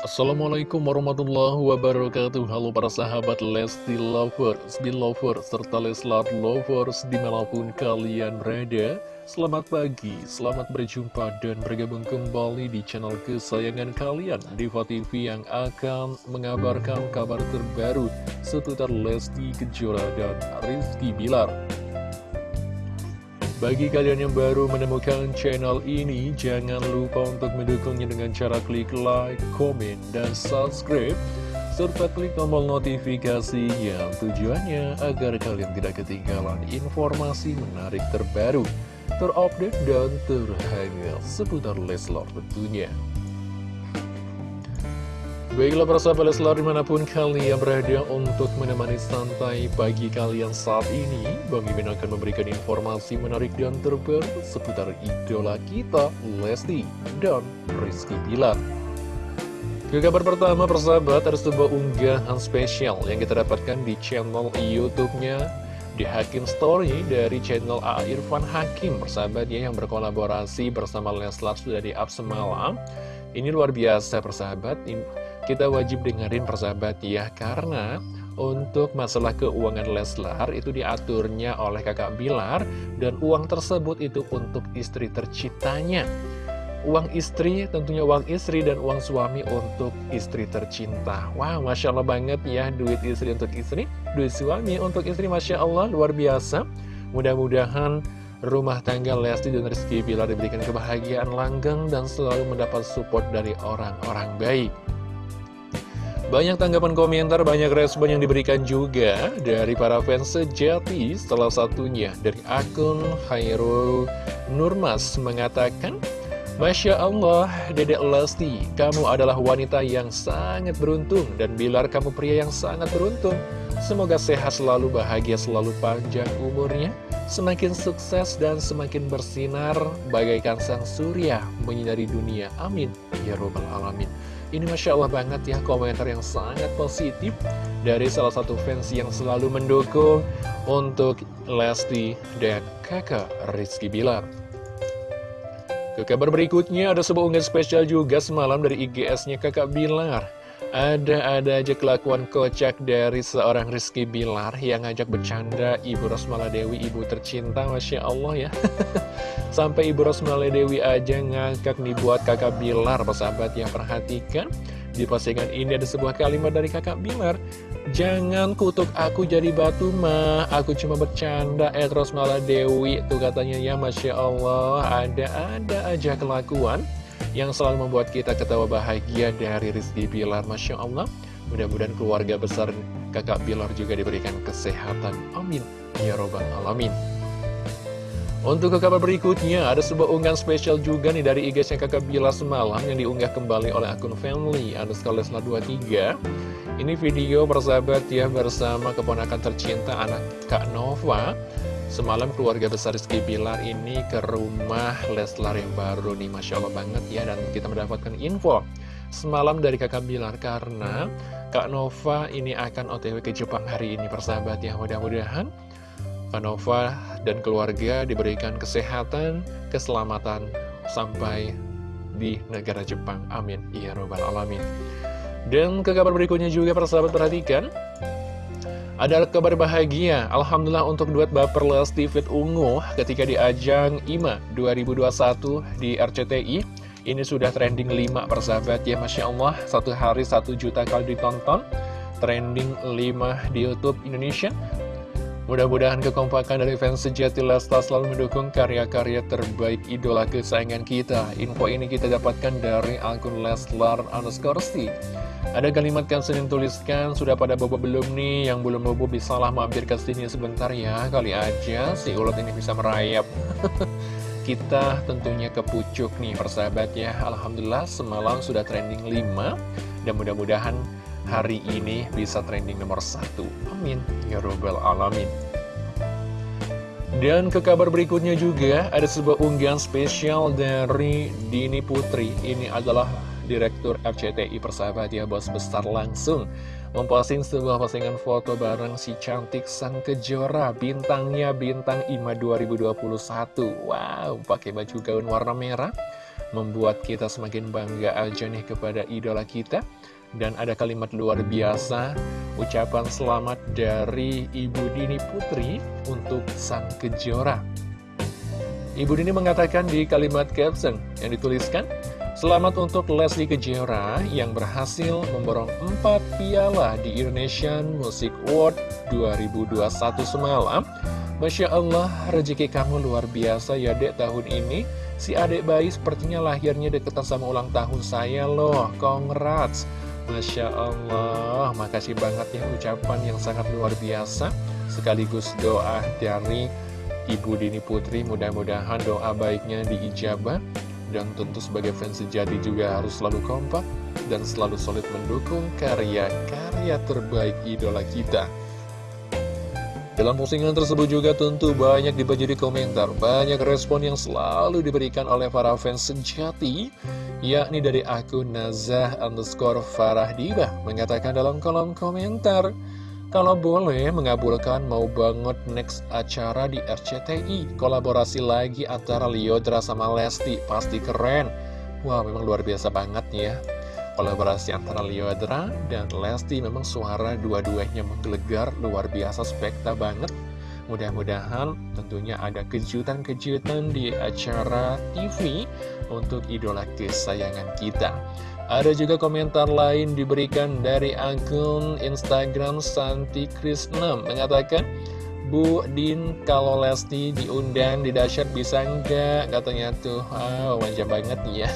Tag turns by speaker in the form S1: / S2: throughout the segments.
S1: Assalamualaikum warahmatullahi wabarakatuh. Halo para sahabat Lesti Lovers, Belovers, serta Leslar Lovers di mana pun kalian berada. Selamat pagi, selamat berjumpa dan bergabung kembali di channel kesayangan kalian Diva TV yang akan mengabarkan kabar terbaru seputar Lesti Kejora dan Rizky Bilar bagi kalian yang baru menemukan channel ini, jangan lupa untuk mendukungnya dengan cara klik like, komen, dan subscribe, serta klik tombol notifikasi yang tujuannya agar kalian tidak ketinggalan informasi menarik terbaru, terupdate, dan terhangat seputar Leslar tentunya. Baiklah para sahabat Leslar di mana pun kalian berada untuk menemani santai pagi kalian saat ini Bang Imin akan memberikan informasi menarik dan terbaru seputar idola kita Lesti dan Rizky Bilar Ke kabar pertama persahabat ada sebuah unggahan spesial yang kita dapatkan di channel Youtube-nya di Hakim Story dari channel A. Irfan Hakim persahabat ya yang berkolaborasi bersama Leslar sudah di up semalam ini luar biasa persahabat kita wajib dengerin persahabat ya Karena untuk masalah keuangan Leslar itu diaturnya oleh kakak Bilar Dan uang tersebut itu untuk istri tercintanya Uang istri tentunya uang istri dan uang suami untuk istri tercinta. Wah wow, Masya Allah banget ya duit istri untuk istri Duit suami untuk istri Masya Allah luar biasa. Mudah-mudahan rumah tangga Lesti dan Rizky Bilar diberikan kebahagiaan langgeng dan selalu mendapat support dari orang-orang baik banyak tanggapan komentar, banyak respon yang diberikan juga dari para fans sejati. Salah satunya dari akun Hairul Nurmas mengatakan, Masya Allah, Dedek Lesti, kamu adalah wanita yang sangat beruntung dan Bilar kamu pria yang sangat beruntung. Semoga sehat selalu, bahagia selalu panjang umurnya, semakin sukses dan semakin bersinar bagaikan sang surya menyinari dunia. Amin. Ya Robbal Alamin. Ini Masya Allah banget ya komentar yang sangat positif dari salah satu fans yang selalu mendukung untuk Lesti dan kakak Rizky Bilar. Ke kabar berikutnya ada sebuah unggahan spesial juga semalam dari IGS-nya kakak Bilar. Ada-ada aja kelakuan kocak dari seorang Rizky Bilar yang ngajak bercanda Ibu Rosmala Dewi, ibu tercinta, Masya Allah ya. Sampai Ibu Rosmala Dewi aja ngangkat nih buat kakak Bilar, persahabat yang perhatikan. Di postingan ini ada sebuah kalimat dari kakak Bilar. Jangan kutuk aku jadi batu mah, aku cuma bercanda, eh Rosmala Dewi. Tuh katanya ya, Masya Allah, ada-ada aja kelakuan yang selalu membuat kita ketawa bahagia dari Rizky Bilar. Masya Allah, mudah-mudahan keluarga besar kakak Bilar juga diberikan kesehatan. Amin. Ya Robbal Alamin. Untuk ke kabar berikutnya, ada sebuah unggahan spesial juga nih dari IG-nya kakak Bilar semalam yang diunggah kembali oleh akun family, Leslar 23. Ini video bersahabat ya bersama keponakan tercinta anak Kak Nova Semalam keluarga besar Rizky Bilar ini ke rumah Leslar yang baru nih Masya Allah banget ya Dan kita mendapatkan info semalam dari kakak Bilar Karena Kak Nova ini akan otw ke Jepang hari ini persahabat ya Mudah-mudahan Kak Nova dan keluarga diberikan kesehatan, keselamatan sampai di negara Jepang Amin Ya Robbal Alamin Dan ke kabar berikutnya juga persahabat perhatikan ada kabar bahagia, Alhamdulillah untuk duet Baper Lesti Fit Ungu ketika di ajang IMA 2021 di RCTI. Ini sudah trending 5 persahabat ya, Masya Allah, satu hari satu juta kali ditonton. Trending 5 di Youtube Indonesia. Mudah-mudahan kekompakan dari fans sejati Lesta selalu mendukung karya-karya terbaik idola kesayangan kita. Info ini kita dapatkan dari akun Leslar underscore ada kalimat yang sering tuliskan, sudah pada bobo belum nih, yang belum bobo bisalah mampir ke sini sebentar ya, kali aja si ulat ini bisa merayap. kita tentunya kepucuk nih persahabat ya. Alhamdulillah semalam sudah trending 5 Dan mudah-mudahan hari ini bisa trending nomor 1 Amin. Ya Robbal Alamin. Dan ke kabar berikutnya juga ada sebuah unggahan spesial dari Dini Putri. Ini adalah Direktur RCTI Persahabat ya bos besar langsung. Memposting sebuah postingan foto bareng si cantik sang kejora bintangnya bintang IMA 2021 wow pakai baju gaun warna merah membuat kita semakin bangga aja nih kepada idola kita dan ada kalimat luar biasa ucapan selamat dari Ibu Dini Putri untuk sang kejora Ibu Dini mengatakan di kalimat caption yang dituliskan Selamat untuk Leslie Kejora yang berhasil memborong 4 piala di Indonesian Music Award 2021 semalam. Masya Allah, rezeki kamu luar biasa ya dek tahun ini. Si adik bayi sepertinya lahirnya deketan sama ulang tahun saya loh. Congrats. Masya Allah, makasih banget ya ucapan yang sangat luar biasa. Sekaligus doa dari Ibu Dini Putri, mudah-mudahan doa baiknya diijabah. Dan tentu sebagai fans sejati juga harus selalu kompak dan selalu solid mendukung karya-karya terbaik idola kita. Dalam postingan tersebut juga tentu banyak dibaca di komentar, banyak respon yang selalu diberikan oleh para fans sejati, yakni dari akun Nazah underscore Farah Diba, mengatakan dalam kolom komentar, kalau boleh mengabulkan mau banget next acara di RCTI Kolaborasi lagi antara Liodra sama Lesti Pasti keren. Wah memang luar biasa banget ya. Kolaborasi antara Liodra dan Lesti Memang suara dua-duanya menggelegar Luar biasa spekta banget Mudah-mudahan tentunya ada kejutan-kejutan di acara TV Untuk idola kesayangan kita. Ada juga komentar lain diberikan dari akun Instagram Santi Krisna mengatakan Bu Din kalau Lesti diundang di dasyat bisa enggak katanya tuh wow manja banget ya.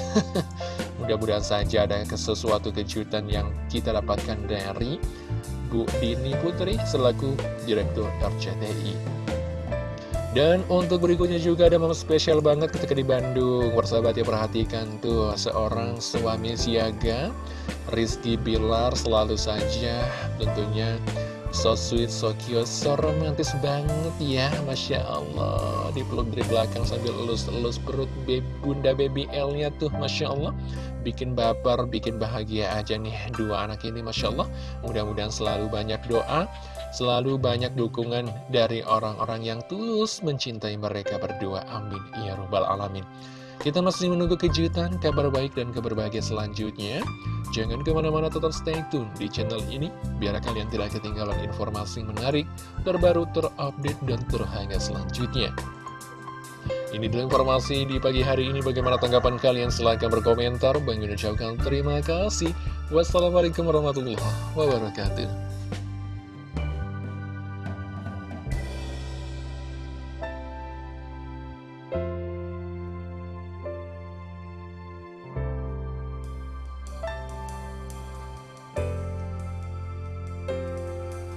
S1: Mudah-mudahan saja ada sesuatu kejutan yang kita dapatkan dari Bu Dini Putri selaku Direktur RCTI dan untuk berikutnya juga ada momen spesial banget ketika di Bandung. Persahabat ya perhatikan tuh seorang suami siaga. Rizky Bilar selalu saja tentunya so sweet, so cute, so romantis banget ya Masya Allah Dipeluk dari belakang sambil elus-elus perut bunda baby L-nya tuh Masya Allah Bikin baper, bikin bahagia aja nih dua anak ini Masya Allah Mudah-mudahan selalu banyak doa Selalu banyak dukungan dari orang-orang yang tulus mencintai mereka berdua. Amin. Ya Rabbal Alamin. Kita masih menunggu kejutan, kabar baik, dan kabar bahagia selanjutnya. Jangan ke mana-mana tetap stay tune di channel ini, biar kalian tidak ketinggalan informasi menarik, terbaru, terupdate, dan terhangat selanjutnya. Ini dulu informasi di pagi hari ini. Bagaimana tanggapan kalian? Silahkan berkomentar. Bang ucapkan terima kasih. Wassalamualaikum warahmatullahi wabarakatuh.